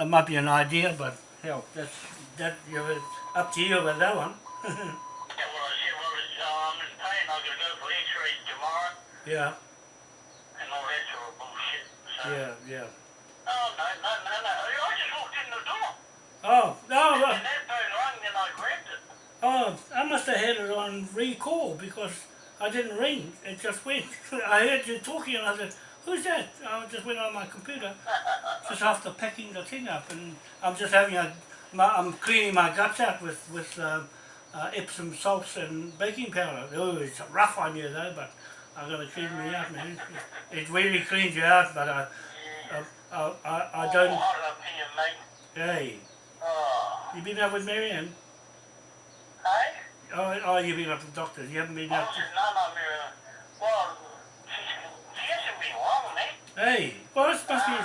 it might be an idea, but hell, that's that you're up to you with that one. Yeah, well, I said, well, it's, uh, I'm in pain. Got to go for x-rays tomorrow yeah, and all that sort of bullshit. So, yeah, yeah. oh, no, no, no, no. I just walked in the door. Oh no, well, And that phone rang and I grabbed it. oh, I must have had it on recall because I didn't ring. It just went. I heard you talking, and I said, "Who's that?" I just went on my computer just after packing the thing up, and I'm just having a. My, I'm cleaning my guts out with with uh, uh, Epsom salts and baking powder. Oh, it's rough on you though, but I'm gonna clean me out, man. It, really cleans you out, but I. I, I, I, I Oh, don't. up here, mate. Hey, Oh. you been out with Marianne? Hey? Oh, oh, you've been up to the doctors. You haven't been I out. no, no, Mira. Well, she hasn't been mate. hey, well, it must be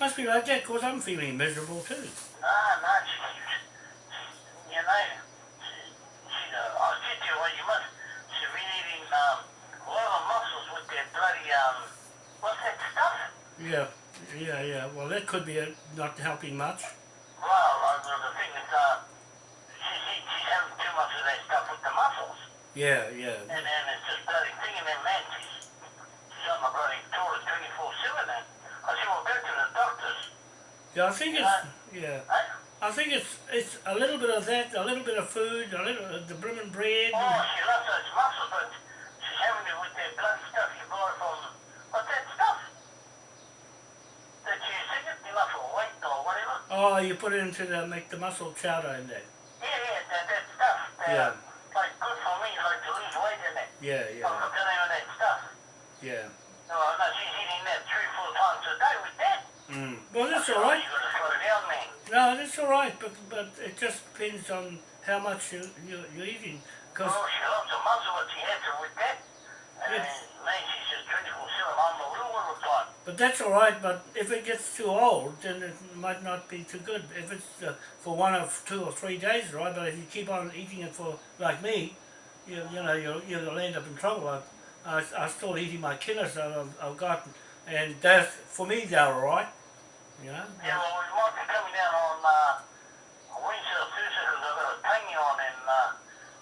must be like that because I'm feeling miserable too. No, no, she, you know, she, she, I said to her, well, you must, she's been eating, um, a lot of mussels with their bloody, um, what's that stuff? Yeah, yeah, yeah. Well, that could be a, not helping much. Well, uh, the, thing is, uh, she's, eat- she's having too much of that stuff with the mussels. Yeah, yeah, And then it's just bloody thing, and then man, she's, she's on the bloody toilet 24-7 then. I said, well, go to the doctors. Yeah. I think it's yeah. I think it's it's a little bit of that, a little bit of food, a little uh, the brim and bread. Oh, she loves those mussels, but she's having it with that blood stuff you buy from, what's that stuff? That you sing it, you for weight or whatever. Oh, you put it into the make the mussel chowder in there. Yeah, yeah, that, that stuff. That, Yeah. Like, good for me, like to lose weight in it. Yeah, yeah, the name that stuff. yeah. No, no, she's eating that three, four times a day with that. Mm. Well, that's all right. You gotta slow down, man. No, that's all right, but but it just depends on how much you, you you're eating. Cause Oh, she loves the muzzle, but she has it with that. And Yes. man, she's just 24-7 on the little one reply. But that's all right. But if it gets too old, then it might not be too good. If it's uh, for one of two or three days, right? But if you keep on eating it for like me, you you know you'll you'll end up in trouble. I I I'm still eating my killers that I've, I've got, and that's for me they're all right. Know. Yeah, well, we might be coming down on uh, Wednesday or Thursday because I've got a tangi on and uh,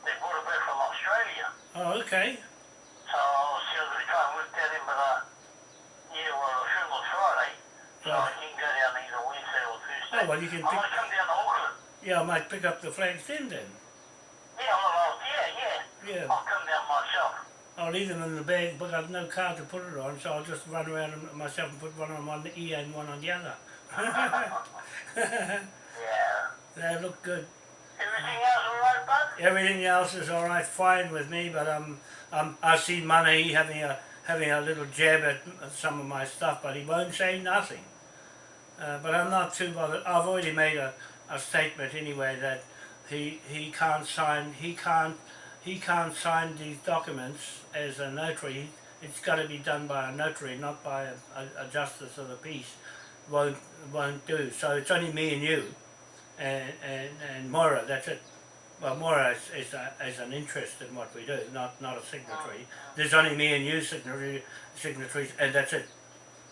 they brought it back from Australia. Oh, okay. So I'll see if I can try and work that in, but uh, yeah, well, the funeral's Friday, so I can go down either Wednesday or Thursday. Oh well, you can I pick. might come down to Auckland. Yeah, I might pick up the flags then. Then. Yeah, well, yeah, yeah. Yeah. I'll come down myself. I'll leave them in the bag, but I've no car to put it on, so I'll just run around myself and put one on one ear and one on the other. Yeah. they look good. Everything else all right, bud? Everything else is all right, fine with me, but um, um, I see Money having a having a little jab at some of my stuff, but he won't say nothing. Uh, but I'm not too bothered. I've already made a, a statement anyway that he he can't sign he can't he can't sign these documents as a notary. It's got to be done by a notary, not by a, a, a justice of the peace. Won't won't do. So it's only me and you, and and and Moira. That's it. Well, Moira is, is, a, is an interest in what we do, not not a signatory. Oh, oh. There's only me and you signatory, signatories, and that's it.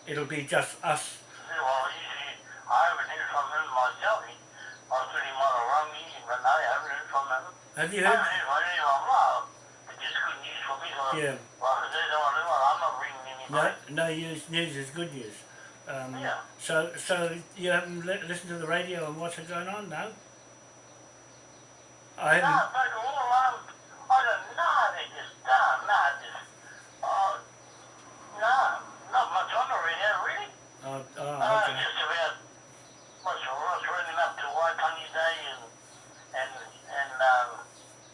It'll be just us. Yeah, well, usually I haven't heard from him myself. I he might have rung me, but I haven't heard from him. Have you heard? heard from anyone. Well, it's just good news for me. So, Yeah. Well, if they don't do it, I'm not ringing No, no news. News is good news. Um, Yeah. So, so you haven't li- listened to the radio and what's going on now? I No, haven't. but all um, I don't know. They just, uh, no, just, uh, no, not much on the radio, really. Oh, oh, Uh, okay. just about what's what's running up to Waitangi Day and and and um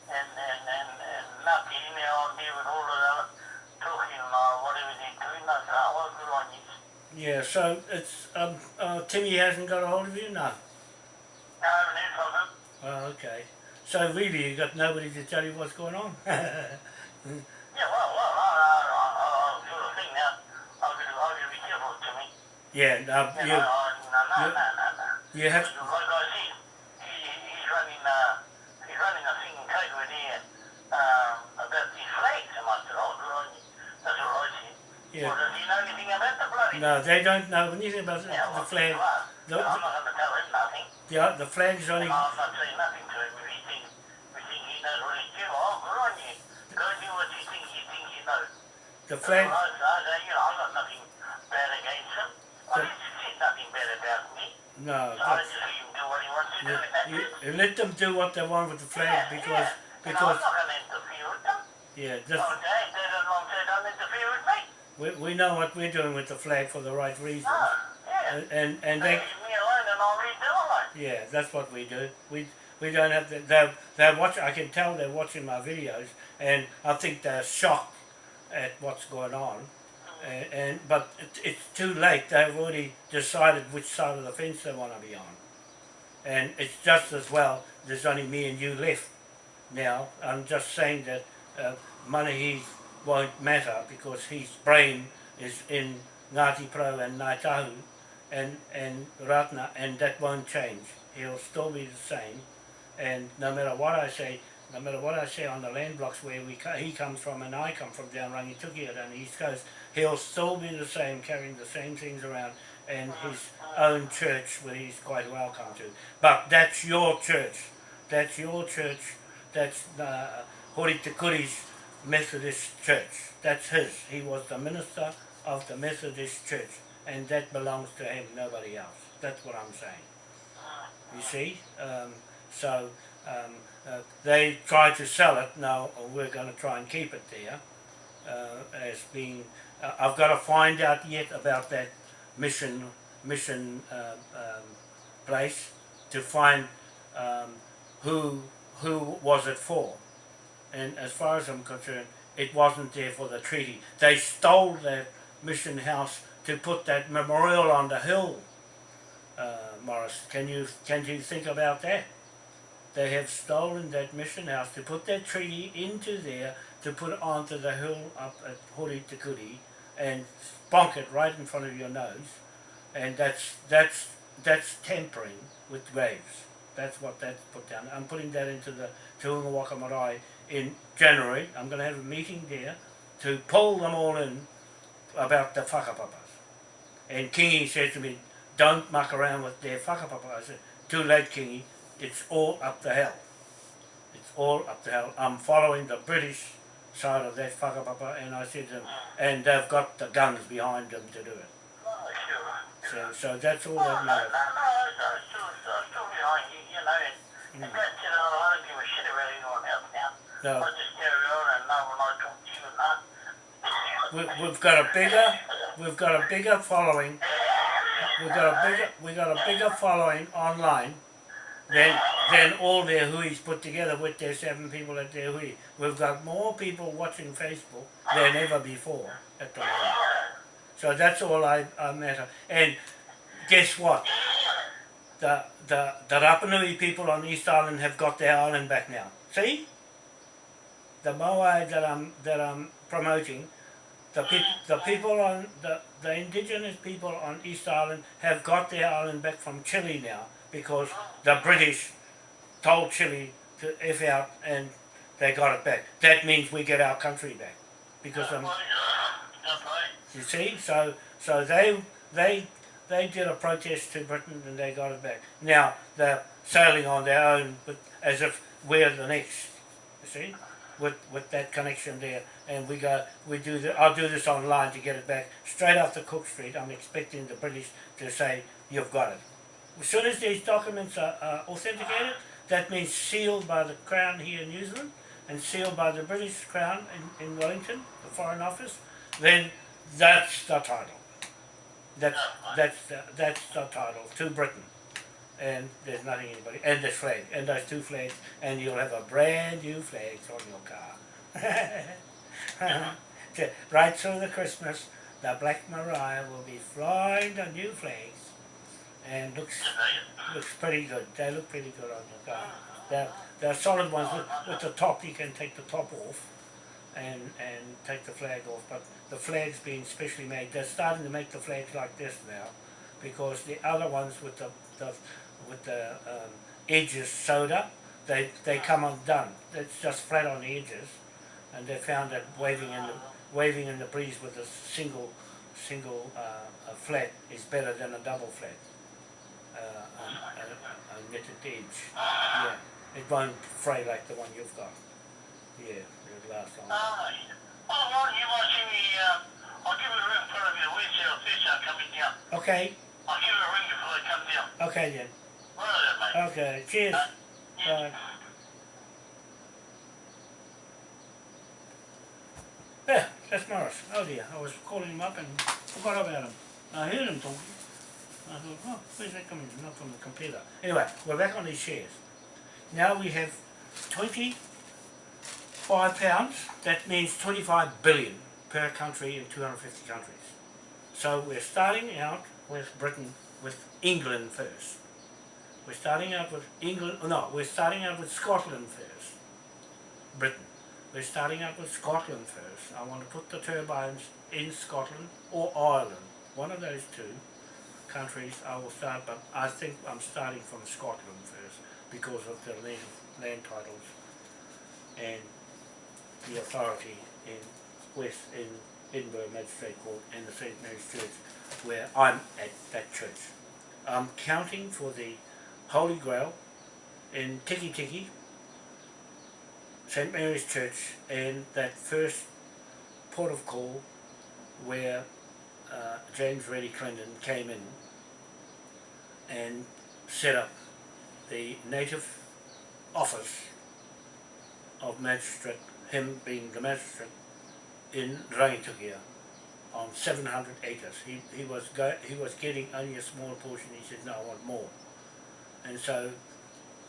and and and, and Ngāti Ine on here with all of that talking uh, whatever they're doing. I said, oh, well, good on you. Yeah. So it's um. Uh, Timmy hasn't got a hold of you no. I haven't heard from him. Oh, okay. So really, you've got nobody to tell you what's going on. Yeah, well, well, I, I, I, I sort of think now. I've got to, I've got to be careful to me. yeah. No, You you no, no, no, no, no. you have. Like I said, he, he's running, uh, he's running a thing in Kaikoura there um, about these flags. And I said, oh, good on you. That's all I said. Yeah. Well, does he know anything about the bloody No, they don't know anything about the, Yeah, the flag. well, The- I'm not going to tell him the, o- the flag's only, And I'm not saying nothing to him. If he thinks, if he thinks he knows what he's doing, oh, good on you. Go do what you think you think you know. the flag, I, I, you know, I've got nothing bad against him. I didn't see nothing bad about me. no, So I just let him do what he wants to do. you, and that's you, it. you let them do what they want with the flag Yeah, because, yeah. Because, I'm not going to interfere with them. yeah, Oh, this, they, they don't want to don't interfere with me. We, we know what we're doing with the flag for the right reasons. No, yeah. And, and, and They they, leave me alone and I'll leave them. Yeah, that's what we do. We we don't have to. They they watch. I can tell they're watching my videos, and I think they're shocked at what's going on. And, and but it, it's too late. They've already decided which side of the fence they want to be on, and it's just as well. There's only me and you left now. I'm just saying that uh, Manahi won't matter because his brain is in Ngāti Pro and Ngāi Tahu, and, and Rātana, and that won't change. He'll still be the same, and no matter what I say, no matter what I say on the land blocks where we he comes from and I come from down Rangitukia down the east coast, he'll still be the same, carrying the same things around, and his own church where he's quite welcome to. But that's your church. That's your church. That's uh, Hori Te Kuri's Methodist Church. That's his. He was the minister of the Methodist Church, and that belongs to him, nobody else. That's what I'm saying. You see? Um, so um, uh, they try to sell it. Now we're going to try and keep it there uh, as being. Uh, I've got to find out yet about that mission mission uh, um, place to find um, who who was it for. And as far as I'm concerned, it wasn't there for the treaty. They stole that mission house to put that memorial on the hill. Uh, Morris, can you can you think about that? They have stolen that mission house to put that treaty into there to put it onto the hill up at Hori Te Kuri and bonk it right in front of your nose, and that's that's that's tampering with graves. That's what that's put down. I'm putting that into the Te Waka Marae in January. I'm going to have a meeting there to pull them all in about the whakapapas. And Kingi said to me, don't muck around with their whakapapa. I said, too late Kingi, it's all up the hill. It's all up the hill. I'm following the British side of that whakapapa and I said to them, and they've got the guns behind them to do it. Oh. So, so that's all Oh, that matters. no, we, we've got a bigger, we've got a bigger following. We've got a bigger, we got a bigger following online than than all their huis put together with their seven people at their hui. We've got more people watching Facebook than ever before at the moment. So that's all I, I matter. And guess what? The the the Rapanui people on Easter Island have got their island back now. See? The Moai that I'm that I'm promoting the, peop the people on the, the indigenous people on Easter Island have got their island back from Chile now because the British told Chile to F out and they got it back. That means we get our country back. Because um, you see, so so they they they did a protest to Britain and they got it back. Now they're sailing on their own with, as if we're the next. You see, with with that connection there, and we go we do the I'll do this online to get it back straight off the Cook Street. I'm expecting the British to say you've got it. As soon as these documents are, are authenticated, that means sealed by the Crown here in New Zealand and sealed by the British Crown in, in Wellington, the Foreign Office, then that's the title. That's that's the, that's the title to Britain, and there's nothing anybody and this flag and those two flags, and you'll have a brand new flag on your car. Uh-huh. Right through the Christmas, the Black Mariah will be flying the new flags, and looks looks pretty good. They look pretty good on your car. They're, they're solid ones with, with the top. You can take the top off and and take the flag off. But the flags being specially made, they're starting to make the flags like this now, because the other ones with the, the with the um, edges sewed up, they they come undone. It's just flat on the edges, and they found that waving in the waving in the breeze with a single single uh, a flat is better than a double flat. Uh, and, and, and edge. Yeah, it won't fray like the one you've got. Yeah, it'll last long. Ah, oh, well, you might see me, uh, I'll give it a ring for. Where's your fish are coming down? Okay, I'll give it a ring before they come down. okay then. Okay, cheers. Yeah. Bye. Yeah, that's Morris. Oh dear, I was calling him up and forgot about him. I heard him talking. I thought, oh, where's that coming from? Not from the computer. Anyway, we're back on these shares. Now we have 25 pounds. That means 25 billion per country in 250 countries. So we're starting out with Britain, with England first. We're starting out with England, oh, no, we're starting out with Scotland first. Britain. We're starting out with Scotland first. I want to put the turbines in Scotland or Ireland. One of those two countries I will start, but I think I'm starting from Scotland first because of the native land titles and the authority in West in Edinburgh Magistrate Court and the St Mary's Church where I'm at that church. I'm counting for the Holy Grail in Tikitiki, St Mary's Church, and that first port of call where uh, James Reddy Clendon came in and set up the native office of magistrate, him being the magistrate, in Rangitukia on 700 acres. He, he, was go, he was getting only a small portion, he said, no, I want more. And so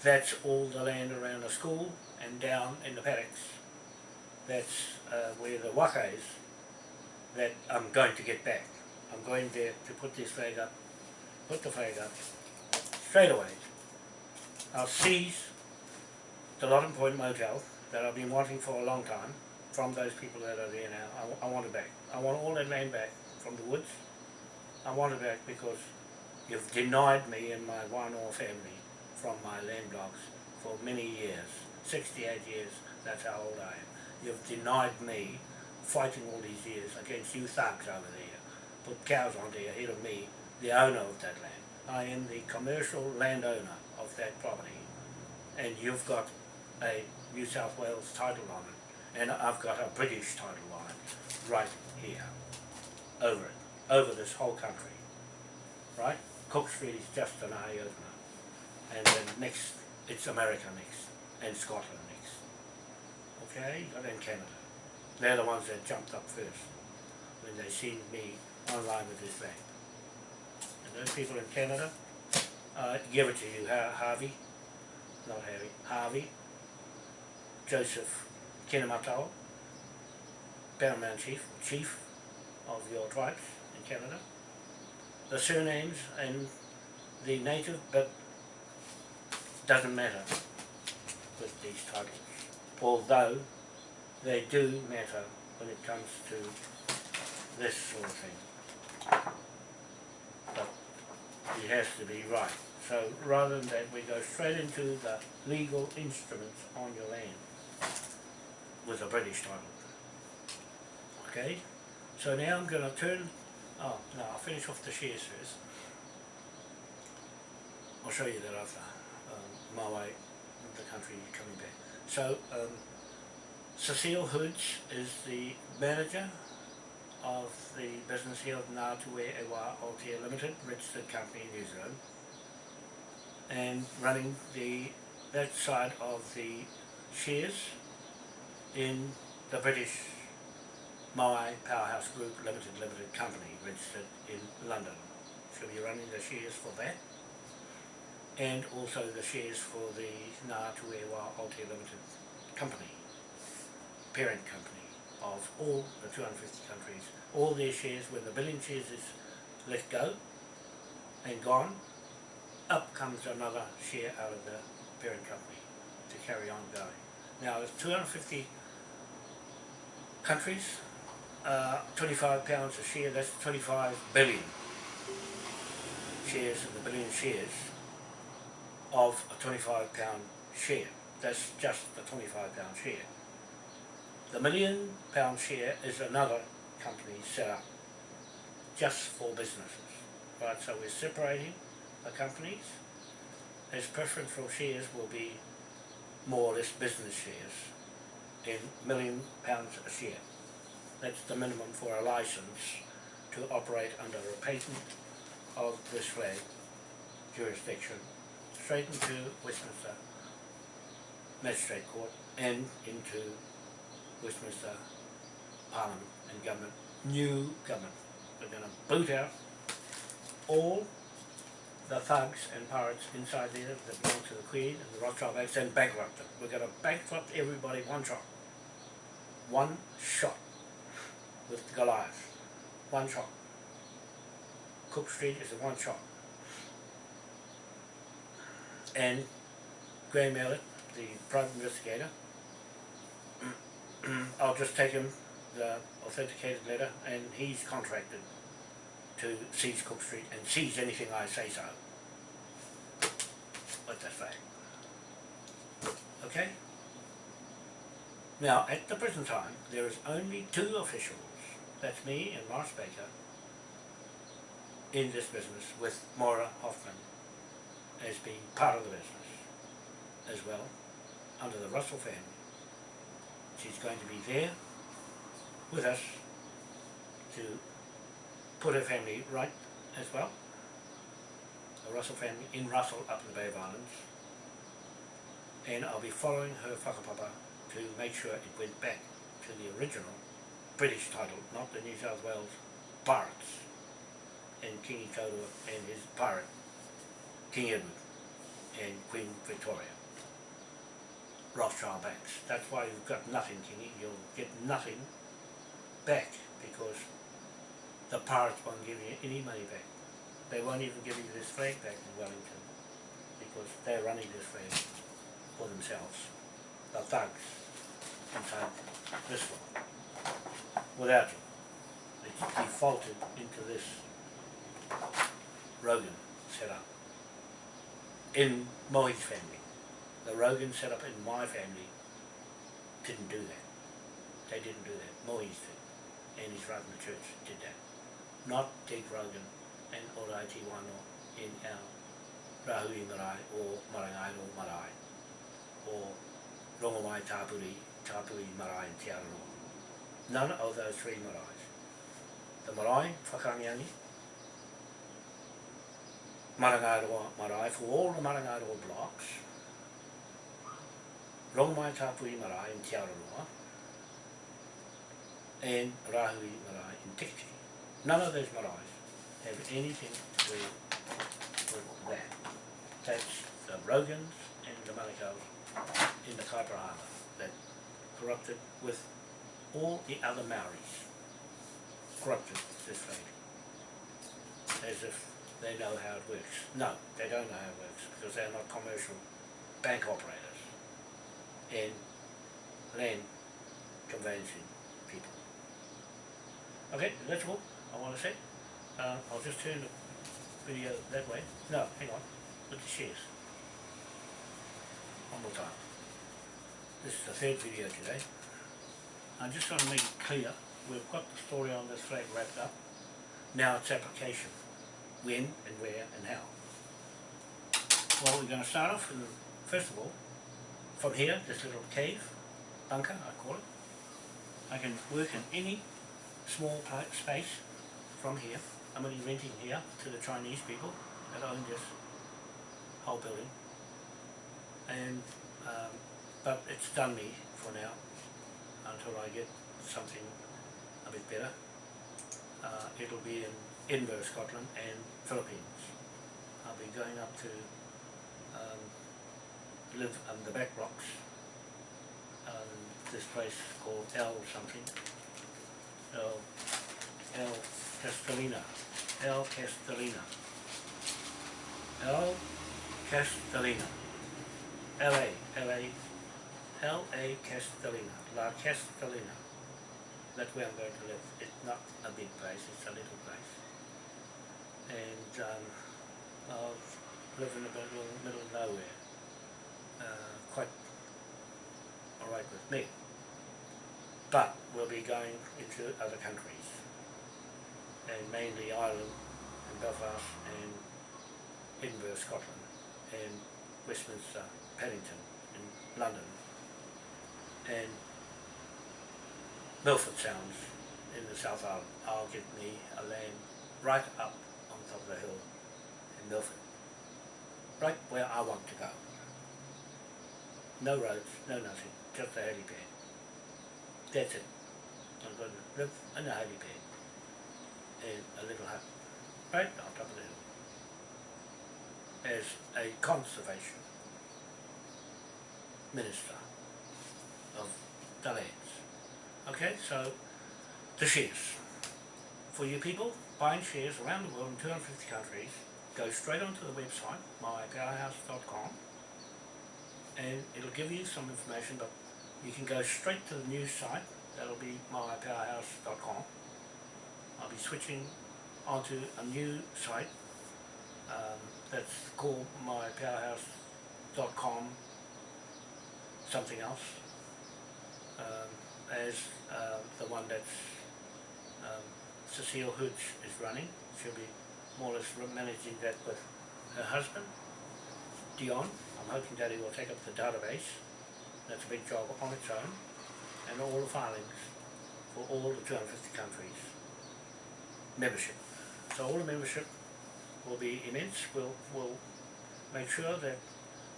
that's all the land around the school and down in the paddocks. That's uh, where the waka is that I'm going to get back. I'm going there to put this flag up, put the flag up, straight away. I'll seize the Loddon Point Motel that I've been wanting for a long time from those people that are there now. I, I want it back. I want all that land back from the woods. I want it back because you've denied me and my one-or family from my land blocks for many years. 68 years, that's how old I am. You've denied me fighting all these years against you thugs over there. Put cows on there ahead of me, the owner of that land. I am the commercial landowner of that property. And you've got a New South Wales title on it. And I've got a British title on it, right here. Over it, over this whole country. Right? Cook is just an eye opener. And then next, it's America next, and Scotland next. Okay, and then Canada. They're the ones that jumped up first when they seen me online with this flag. And those people in Canada, uh, give it to you, Har- Harvey, not Harvey, Harvey, Joseph Kinematau, Paramount Chief, Chief of your tribes in Canada. The surnames and the native, but doesn't matter with these titles. Although they do matter when it comes to this sort of thing. But it has to be right. So rather than that, we go straight into the legal instruments on your land with a British title. Okay? So now I'm going to turn, oh no, I'll finish off the shares first. I'll show you that after, um, my way, the country coming back. So, um, Cecile Hoods is the manager of the business here of Ngātue Ewa Limited, registered company in New Zealand, and running the that side of the shares in the British Maui Powerhouse Group Limited Limited Company, registered in London. She'll be running the shares for that, and also the shares for the Ngātue Ewa Aotea Limited Company parent company of all the 250 countries, all their shares, when the billion shares is let go and gone, up comes another share out of the parent company to carry on going. Now, there's 250 countries, uh, 25 pounds a share, that's 25 billion shares of the billion shares of a 25 pound share. That's just the 25 pound share. The million pound share is another company set up just for businesses. Right, so we're separating the companies his preferential shares will be more or less business shares in million pounds a share. That's the minimum for a license to operate under a patent of this flag jurisdiction straight into Westminster Magistrate Court and into Westminster Parliament and government, new government. We're going to boot out all the thugs and pirates inside there that belong to the Queen and the Rothschild Banks and bankrupt them. We're going to bankrupt everybody one shot. One shot with Goliath. One shot. Cook Street is a one shot. And Graham Elliott, the private investigator, I'll just take him the authenticated letter and he's contracted to seize Cook Street and seize anything I say so. Let that fact. Okay? Now, at the present time, there is only two officials, that's me and Morris Baker, in this business with Maura Hoffman as being part of the business as well, under the Russell family. She's going to be there with us to put her family right as well. The Russell family in Russell up in the Bay of Islands. And I'll be following her whakapapa to make sure it went back to the original British title, not the New South Wales Pirates and King Itotoa and his pirate, King Edward and Queen Victoria. Rothschild banks. That's why you've got nothing, Kingi. You'll get nothing back because the pirates won't give you any money back. They won't even give you this flag back in Wellington because they're running this flag for themselves. The thugs inside this one. Without you. It's defaulted into this Rogan setup in Mohi's family. The Rogan setup in my family didn't do that. They didn't do that. Mohi's did. And his right in the church did that. Not Dick Rogan and Oraiti Wano in our Rahui Marae or Marangai o Marae or Rongomai Tāpuri, Tāpuri Marae and Te Araroa. None of those three maraes. The marae, Whakangiangi, Marangaroa marae for all the Marangaroa blocks, Rongmai Tāpui marae in Te Araroa, and Rahui marae in Tikiti. None of those maraes have anything to do with that. That's the Rogans and the Manukau's in the Kaipara Island that corrupted with all the other Maoris. Corrupted this lady. As if they know how it works. No, they don't know how it works because they're not commercial bank operators and land conveyancing people. Okay, that's all I want to say. Uh, I'll just turn the video that way. No, hang on, with the shares. One more time. This is the third video today. I just want to make it clear, we've got the story on this flag wrapped up. Now it's application when and where and how. Well, we're going to start off, in, first of all, from here, this little cave, bunker, I call it. I can work in any small space from here. I'm only renting here to the Chinese people that own this whole building. And, um, but it's done me for now until I get something a bit better. Uh, it'll be in Edinburgh, Scotland and Philippines. I'll be going up to um, live on the back rocks. Um, this place called El something. El, El Castellina. El Castellina. El Castellina. L.A. L.A. L.A. Castellina. La Castellina. That's where I'm going to live. It's not a big place, it's a little place and um, I'll live in the middle, middle of nowhere. Uh, quite alright with me. But we'll be going into other countries, and mainly Ireland and Belfast and Edinburgh, Scotland, and Westminster, Paddington in London and Milford Sounds in the South Island. I'll get me a land right up on top of the hill in Milford. Right where I want to go. No roads, no nothing, just a helipad. That's it. I'm going to live in a helipad in a little hut right on top of the hill as a conservation minister of the lands. Okay, so the shares. For you people buying shares around the world in 250 countries, go straight onto the website, mypowerhouse.com, and it'll give you some information, but you can go straight to the news site, that'll be mypowerhouse.com. I'll be switching onto a new site um, that's called mypowerhouse.com something else um, as uh, the one that um, Cecile Hooch is running. She'll be more or less managing that with her husband, Dion. I'm hoping that he will take up the database. That's a big job on its own. And all the filings for all the 250 countries. Membership. So all the membership will be immense. We'll, we'll make sure that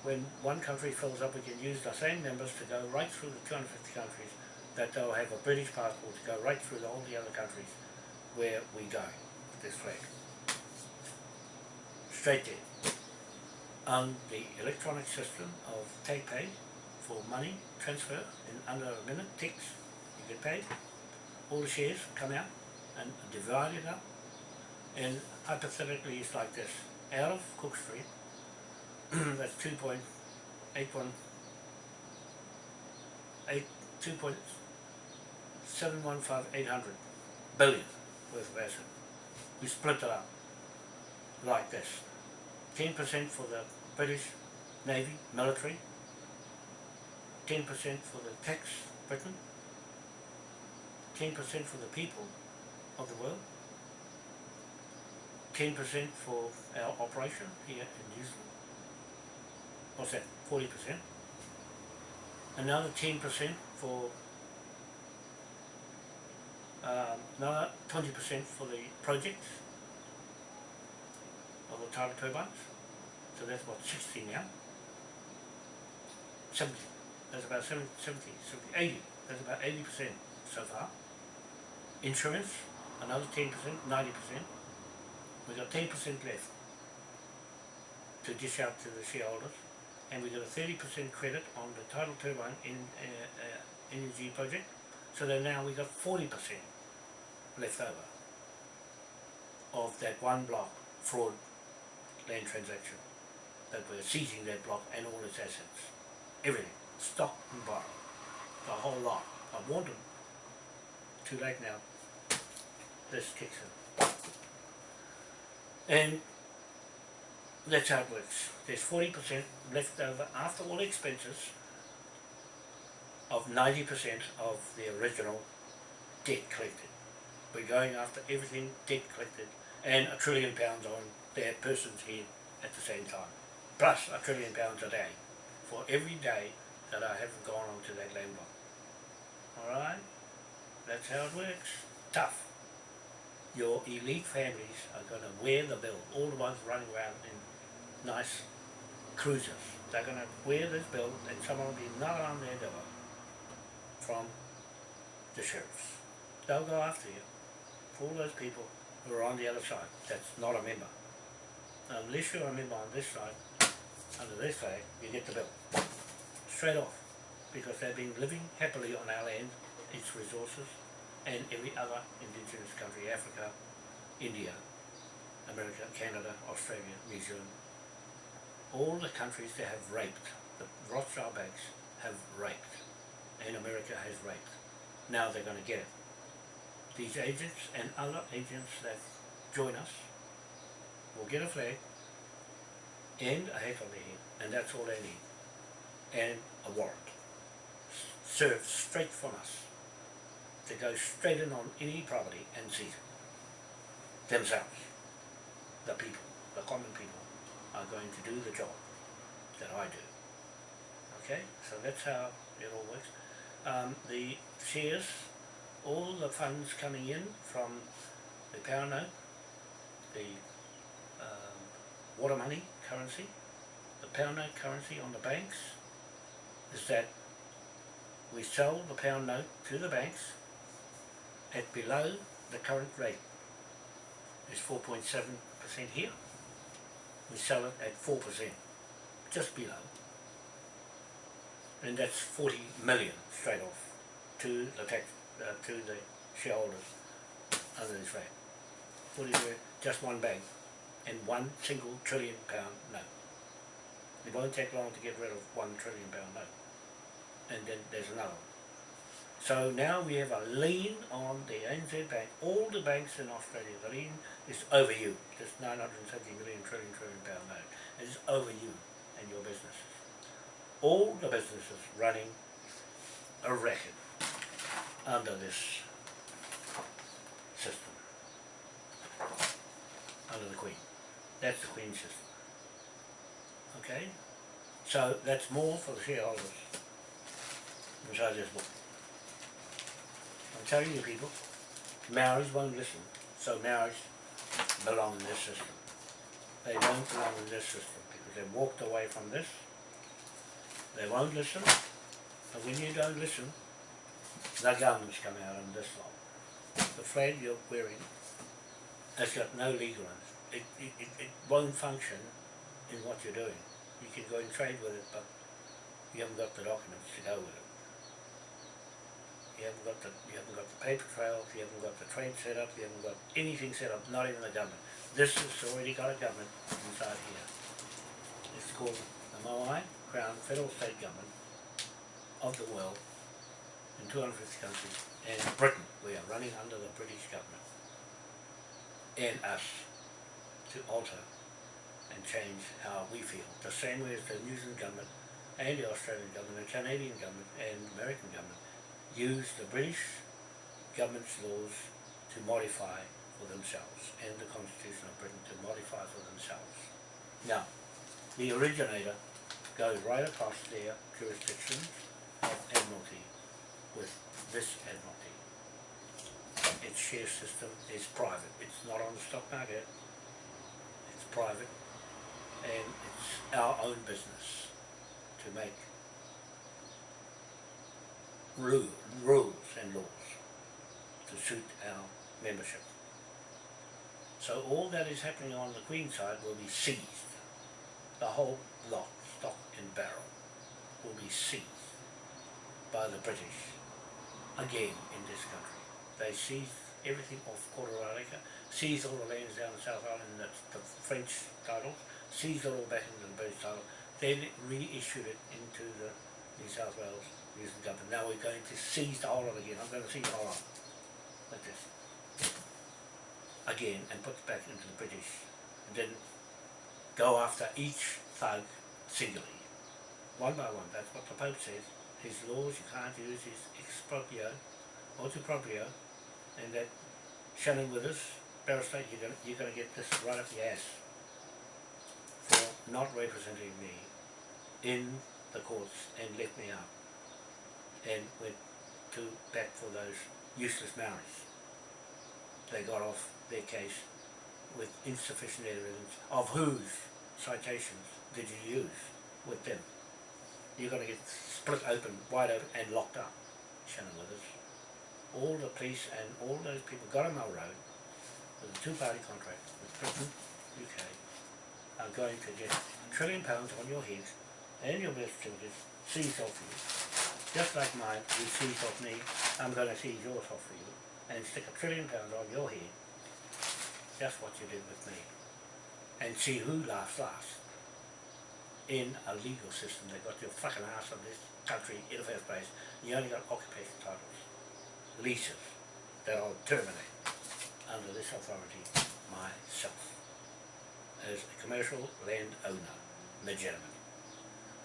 when one country fills up, we can use the same members to go right through the 250 countries, that they'll have a British passport to go right through all the other countries where we go this flag. Straight there. On the electronic system of take pay for money transfer in under a minute, ticks, you get paid. All the shares come out and divide it up. And hypothetically it's like this. Out of Cook Street, that's two point eight one eight two point seven one five eight hundred billion worth of asset. We split it up like this. Ten percent for the British Navy, military, ten percent for the tax Britain, ten percent for the people of the world, ten percent for our operation here in New Zealand, what's that, forty percent. Another ten percent for um, another twenty percent for the projects of the tidal turbines. So that's what sixty now. Seventy. That's about 70, 70, 70 80. That's about eighty percent so far. Insurance, another ten percent, ninety percent. We've got ten percent left to dish out to the shareholders and we got a 30% credit on the tidal turbine in uh, uh, energy project. So that now we got 40% left over of that one block fraud land transaction that we're seizing that block and all its assets. Everything stock and borrow the whole lot. I want them too late now. This kicks in. And that's how it works. There's forty percent left over after all expenses of ninety percent of the original debt collected. We're going after everything debt collected and a trillion pounds on that person's head at the same time. Plus a trillion pounds a day for every day that I haven't gone onto that land block. Alright? That's how it works. Tough. Your elite families are going to wear the bill. All the ones running around in nice cruisers. They're going to wear this bill and someone will be knocking on their door from the sheriffs. They'll go after you for all those people who are on the other side that's not a member. Unless you're a member on this side, under this flag, you get the bill. Straight off. Because they've been living happily on our land, its resources, and every other indigenous country, Africa, India, America, Canada, Australia, New Zealand, all the countries that have raped, the Rothschild banks have raped, and America has raped. Now they're going to get it. These agents and other agents that join us will get a flag and a hat on their head, and that's all they need, and a warrant served straight from us to go straight in on any property and seize it themselves, the people, the common people are going to do the job that I do. Okay, so that's how it all works. Um, the shares, all the funds coming in from the pound note, the um, water money currency, the pound note currency on the banks, is that we sell the pound note to the banks at below the current rate. It's 4.7% here. We sell it at 4%, just below. And that's 40 million straight off to the tax, uh, to the shareholders under this rate. 40 million, just one bank and one single trillion pound note. It won't take long to get rid of one trillion pound note. And then there's another one. So now we have a lien on the NZ Bank. All the banks in Australia, the lien is over you. This 970 million trillion trillion pound. It is over you and your businesses. All the businesses running a racket under this system. Under the Queen. That's the Queen system. Okay? So that's more for the shareholders. Which I just booked. I'm telling you people, Maoris won't listen, so Maoris belong in this system. They don't belong in this system because they've walked away from this. They won't listen, and when you don't listen, the guns come out in this law. The flag you're wearing has got no legal on it. It, it, it, it won't function in what you're doing. You can go and trade with it, but you haven't got the documents to go with it. You haven't got the you haven't got the paper trails, you haven't got the trade set up, you haven't got anything set up, not even the government. This has already got a government inside here. It's called the Moai Crown Federal State Government of the world in 250 countries and Britain. We are running under the British government and us to alter and change how we feel. The same way as the New Zealand government and the Australian government, the Canadian government and American government use the British government's laws to modify for themselves and the Constitution of Britain to modify for themselves. Now, the originator goes right across their jurisdiction of Admiralty with this Admiralty. Its share system is private. It's not on the stock market. It's private and it's our own business to make rules and laws to suit our membership. So all that is happening on the Queen side will be seized. The whole lot, stock and barrel, will be seized by the British again in this country. They seized everything off Kororareka, seized all the lands down the South Island, that's the French titles, seized it all back into the British title, then reissued it into the New South Wales Zealand government. Now we're going to seize the whole of it again. I'm going to seize the whole of it. Like this. Again, and put it back into the British. And then go after each thug singly. One by one. That's what the Pope says. His laws you can't use his exproprio, motu proprio, and that Shannon Withers, Barrister, you're going you're gonna get this right up the ass for not representing me in the courts and let me out and went to back for those useless Maoris. They got off their case with insufficient evidence of whose citations did you use with them. You're going to get split open, wide open and locked up, Shannon Withers. All the police and all those people got on our road with a two-party contract with Britain, UK, are going to get a trillion pounds on your head and your birth certificates seized off you. Just like mine, you seized off me, I'm going to see yours off for you and stick a trillion pounds on your head. Just what you did with me. And see who laughs last. In a legal system, that got your fucking ass on this country in the first place. You only got occupation titles, leases that I'll terminate under this authority myself as a commercial land owner, legitimate.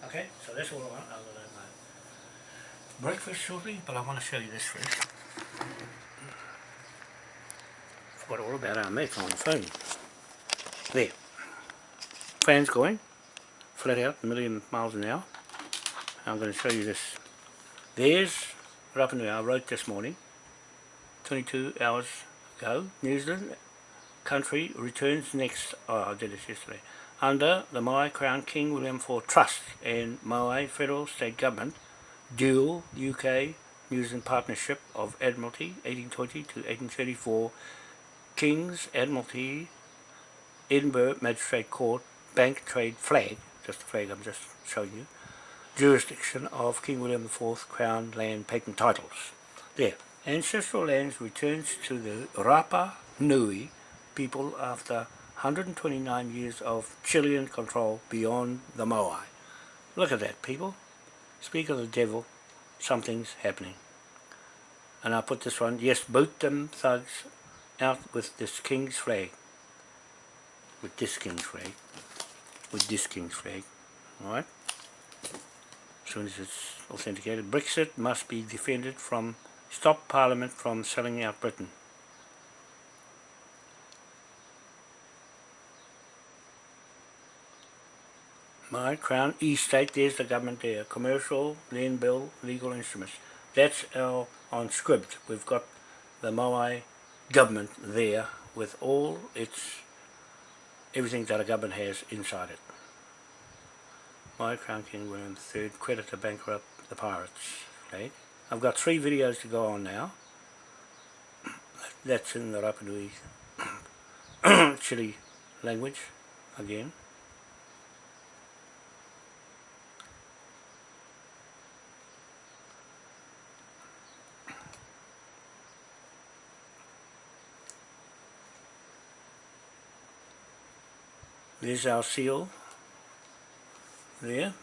Okay, so that's all I want. I'm going to have my breakfast shortly, but I want to show you this first. Forgot all about our mate on the phone. There. Fans going, flat out, a million miles an hour. I'm going to show you this. There's Rapa Nui, I wrote this morning, 22 hours ago, New Zealand country returns next, oh I did this yesterday, under the Maui Crown King William IV Trust and Maui Federal State Government, dual UK New Zealand Partnership of Admiralty 1820 to 1834, King's Admiralty, Edinburgh Magistrate Court, Bank Trade Flag, just the flag I'm just showing you, jurisdiction of King William IV Crown Land Patent Titles. There, ancestral lands returns to the Rapa Nui people after 129 years of Chilean control beyond the Moai. Look at that, people. Speak of the devil, something's happening. And I put this one, yes, boot them thugs out with this king's flag. With this king's flag. With this king's flag. Alright? As soon as it's authenticated. Brexit must be defended from, stop Parliament from selling out Britain. My Crown Estate, there's the government there. Commercial, land bill, legal instruments. That's our on script. We've got the Moai government there with all its everything that a government has inside it. My Crown King William III, creditor bankrupt the pirates. Okay. I've got three videos to go on now. That's in the Rapanui Chile language again. There's our seal there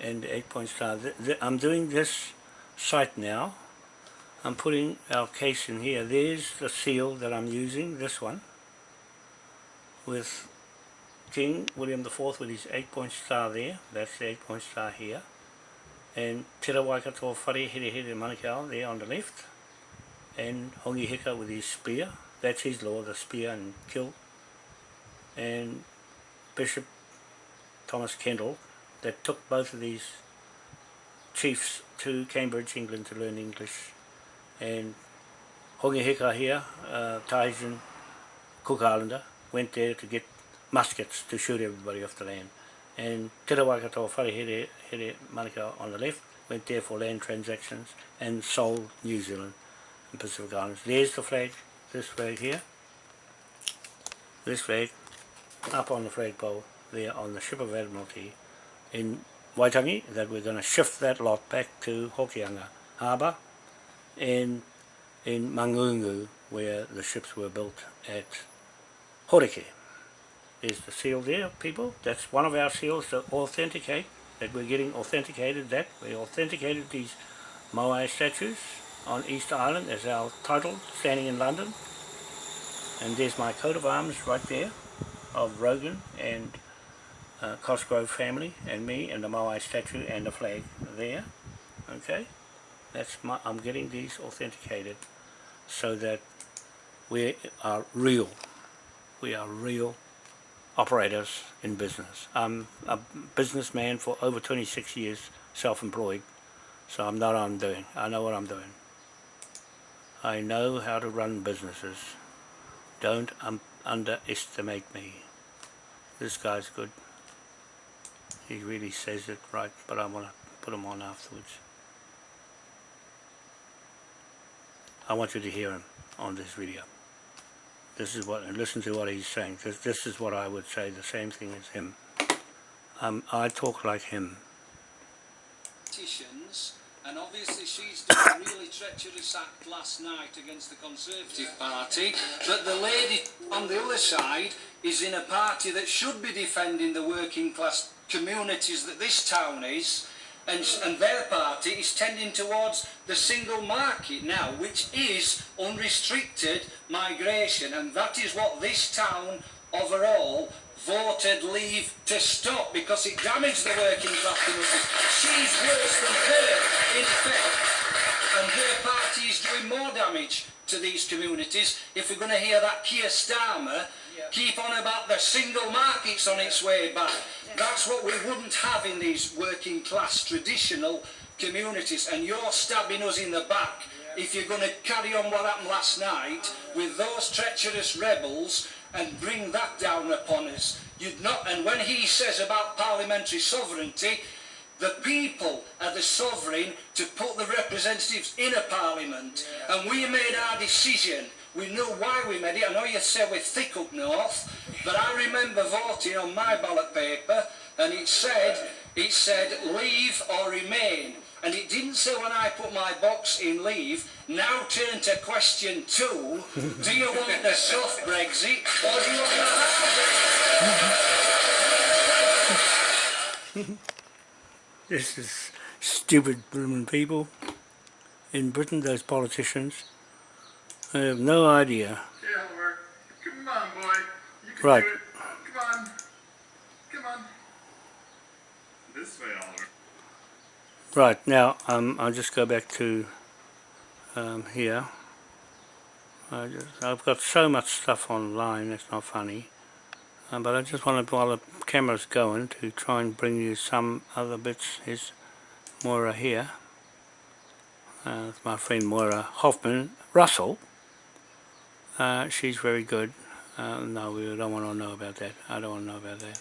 and the 8 point star. I'm doing this site now. I'm putting our case in here. There's the seal that I'm using, this one, with King William IV with his 8 point star there. That's the 8 point star here. And Te Waikato Whare Here Here Manukau there on the left. And Hongi Hika with his spear. That's his law, the spear and kill and Bishop Thomas Kendall that took both of these chiefs to Cambridge, England to learn English. And Hongi Hika here, uh, Tahitian Cook Islander, went there to get muskets to shoot everybody off the land. And Te Waikato Wharehere Here Manukau on the left went there for land transactions and sold New Zealand and Pacific Islands. There's the flag, this flag here, this flag up on the flagpole there on the ship of Admiralty in Waitangi that we're going to shift that lot back to Hokianga Harbour and in Mangungu where the ships were built at Horeke. There's the seal there people, that's one of our seals to authenticate that we're getting authenticated that we authenticated these Moai statues on Easter Island as our title standing in London. And there's my coat of arms right there. Of Rogan and uh, Cosgrove family and me and the Moai statue and the flag there okay? That's my I'm getting these authenticated so that we are real. We are real operators in business. I'm a businessman for over 26 years self-employed so I'm not I'm doing. I know what I'm doing. I know how to run businesses. Don't um, underestimate me. This guy's good. He really says it right, but I want to put him on afterwards. I want you to hear him on this video. This is what, and listen to what he's saying, because this is what I would say, the same thing as him. Um, I talk like him. Politicians and obviously she's done a really treacherous act last night against the Conservative Party, but the lady on the other side is in a party that should be defending the working class communities that this town is, and, and their party is tending towards the single market now, which is unrestricted migration, and that is what this town overall voted leave to stop because it damaged the working class communities. She's worse than her, in effect, and her party is doing more damage to these communities. If we're going to hear that Keir Starmer, keep on about the single markets on its way back. That's what we wouldn't have in these working class traditional communities and you're stabbing us in the back if you're going to carry on what happened last night with those treacherous rebels and bring that down upon us. You'd not, and when he says about parliamentary sovereignty, the people are the sovereign to put the representatives in a parliament. And we made our decision. We know why we made it. I know you say we're thick up north, but I remember voting on my ballot paper and it said, it said leave or remain. And it didn't say when I put my box in leave, now turn to question two, do you want the soft Brexit or do you want the hard This is stupid blooming people in Britain, those politicians. I have no idea. Yeah, Oliver. Come on, boy. You can Right. do it. Come on. Come on. This way, Oliver. Right, now um, I'll just go back to um, here. I I've got so much stuff online, that's not funny. Um, but I just want to, while the camera's going, to try and bring you some other bits. Here's Moira here. Uh, it's my friend Moira Hoffman Russell. Uh, she's very good. Uh, no, we don't want to know about that. I don't want to know about that.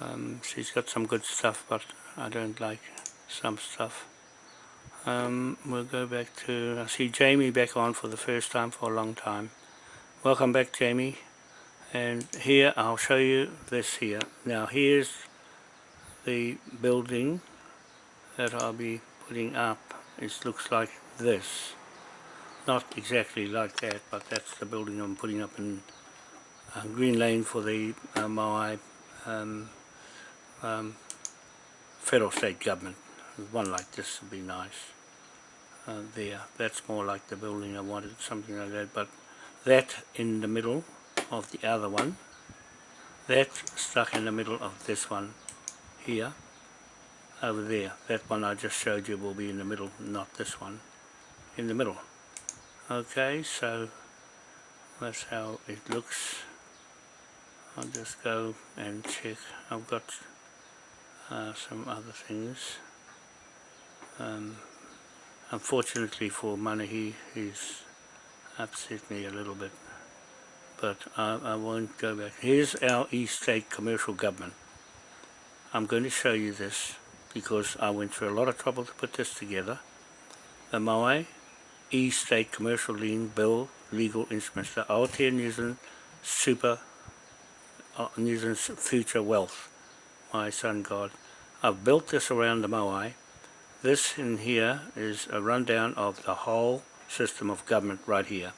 Um, she's got some good stuff, but I don't like some stuff. Um, we'll go back to, I see Jamie back on for the first time for a long time. Welcome back Jamie. And here I'll show you this here. Now here's the building that I'll be putting up. It looks like this. Not exactly like that, but that's the building I'm putting up in uh, Green Lane for the uh, Maui um, um, federal state government. One like this would be nice. Uh, there, that's more like the building I wanted, something like that. But that in the middle of the other one, that stuck in the middle of this one here, over there. That one I just showed you will be in the middle, not this one, in the middle. Okay, so that's how it looks. I'll just go and check. I've got uh, some other things. Um, unfortunately for Manahi, he's upset me a little bit. But I, I won't go back. Here's our East State commercial government. I'm going to show you this because I went through a lot of trouble to put this together. The Maui East State Commercial Lien Bill Legal Instruments, the Aotea New Zealand Super uh, New Zealand's Future Wealth, my son God. I've built this around the Maui. This in here is a rundown of the whole system of government right here.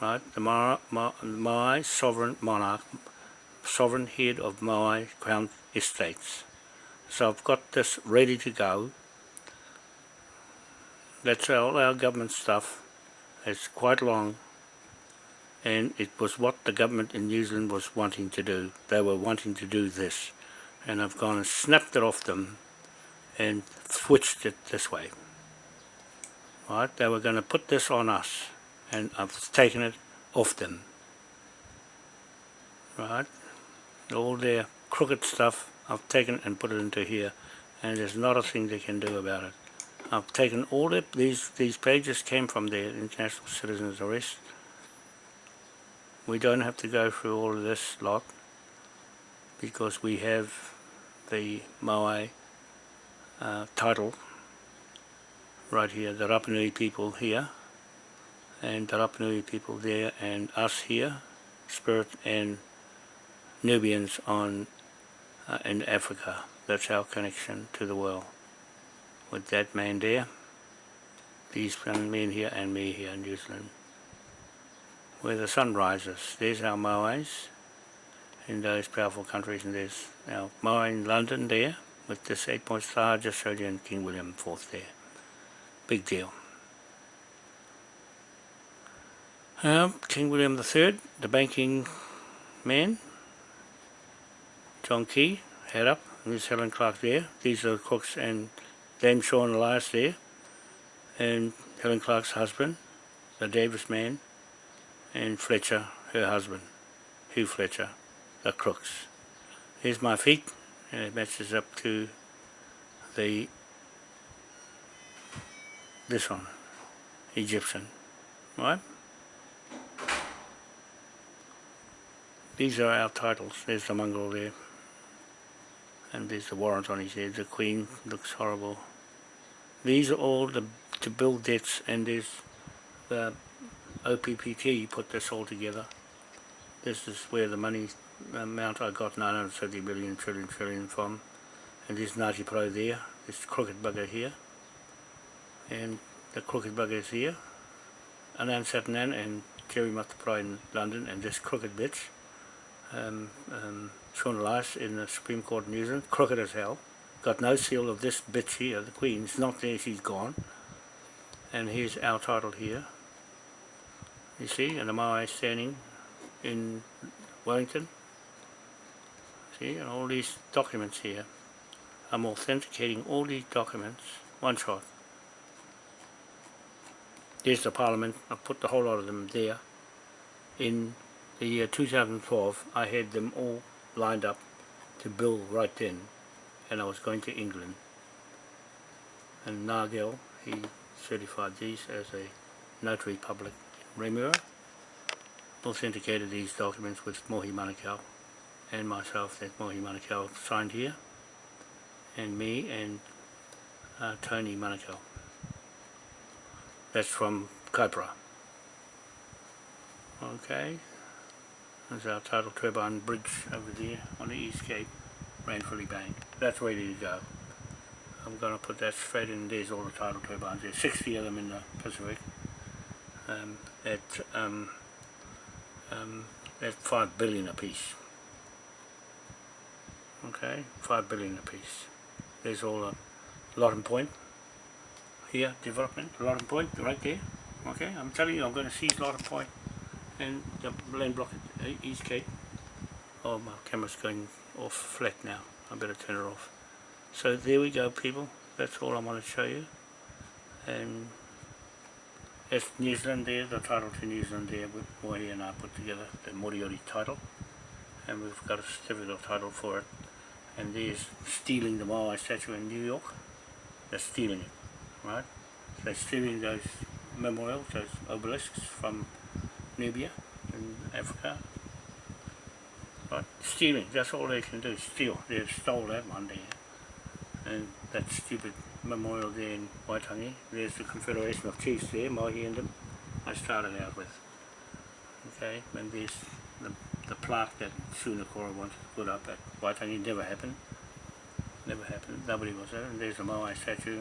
Right, the Maui, Maui sovereign monarch, sovereign head of Maui Crown Estates. So I've got this ready to go. That's all our government stuff. It's quite long and it was what the government in New Zealand was wanting to do. They were wanting to do this and I've gone and snapped it off them and switched it this way. Right, they were going to put this on us and I've taken it off them. Right, all their crooked stuff I've taken and put it into here and there's not a thing they can do about it. I've taken all the, these, these pages came from the International Citizens Arrest. We don't have to go through all of this lot because we have the Maui uh, title right here, the Rapanui people here and the Rapanui people there and us here, Spirit and Nubians on uh, in Africa. That's our connection to the world. With that man there, these men here and me here in New Zealand. Where the sun rises, there's our Maoris in those powerful countries and there's now mine in London there with this eight point star just showed you in King William IV there. Big deal. Um, King William III, the banking man, John Key, head up, and there's Helen Clark there. These are the cooks and Dame Sian Elias there, and Helen Clark's husband, the Davis man, and Fletcher her husband, Hugh Fletcher, the crooks. Here's my feet, and it matches up to the this one, Egyptian, right? These are our titles. There's the mongrel there. And there's the warrant on his head. The Queen looks horrible. These are all the to build debts and there's the OPPT put this all together. This is where the money amount I got 970 billion trillion trillion from. And this Nati Pro there. This crooked bugger here. And the crooked bugger is here. Anand Satyanand and Jerry Mateparae in London and this crooked bitch um, um, Sian Elias in the Supreme Court of New Zealand, crooked as hell. Got no seal of this bitch here, the Queen. It's not there, she's gone. And here's our title here. You see, and the Maui standing in Wellington. See, and all these documents here. I'm authenticating all these documents, one shot. There's the Parliament, I've put the whole lot of them there in the year 2012 I had them all lined up to bill right then and I was going to England and Nagel he certified these as a notary public in Remuera authenticated these documents with Mohi Manukau and myself that's Mohi Manukau signed here and me and uh, Tony Manukau that's from Kaipara okay there's our tidal Turbine Bridge over there on the East Cape, Ranfurly Bank. That's ready to go. I'm going to put that straight in. There's all the tidal turbines. There's 60 of them in the Pacific. Um, at um, um, at 5 billion a piece. Okay, 5 billion apiece. There's all a Lottin Point here, development, Lottin Point, right there. Okay, I'm telling you, I'm going to seize Lottin Point and the land block at uh, East Cape. Oh, my camera's going off flat now. I better turn it off. So there we go, people. That's all I want to show you. And that's New Zealand there, the title to New Zealand there, with Moiri and I put together, the Moriori title. And we've got a certificate of title for it. And they're stealing the Maui statue in New York. They're stealing it, right? So they're stealing those memorials, those obelisks from Nubia in Africa. But stealing, that's all they can do, steal. They stole that one there. And that stupid memorial there in Waitangi. There's the Confederation of Chiefs there, Mahi and them. I started out with. Okay, and there's the, the plaque that Sunakora wanted to put up at Waitangi. Never happened. Never happened. Nobody was there. And there's the Moai statue,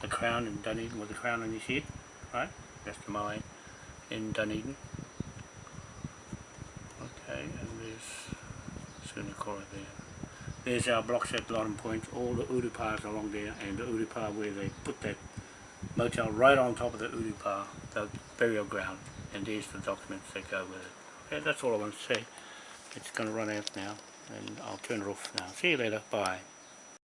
the crown in Dunedin with the crown on his head. Right? That's the Moai in Dunedin. Okay, and there's Sunakora there. There's our blocks at Lottin Point, all the Urupas along there, and the Urupa where they put that motel right on top of the Urupa, the burial ground, and there's the documents that go with it. Okay, that's all I want to say. It's going to run out now, and I'll turn it off now. See you later, bye.